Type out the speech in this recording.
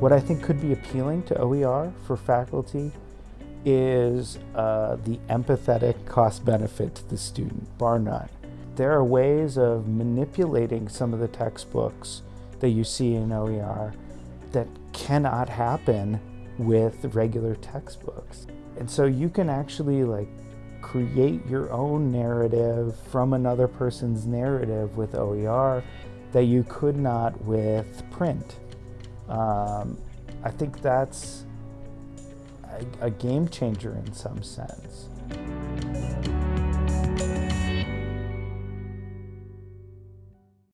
What I think could be appealing to OER for faculty is uh, the empathetic cost benefit to the student, bar none. There are ways of manipulating some of the textbooks that you see in OER that cannot happen with regular textbooks. And so you can actually like create your own narrative from another person's narrative with OER that you could not with print. Um, I think that's a, a game changer in some sense.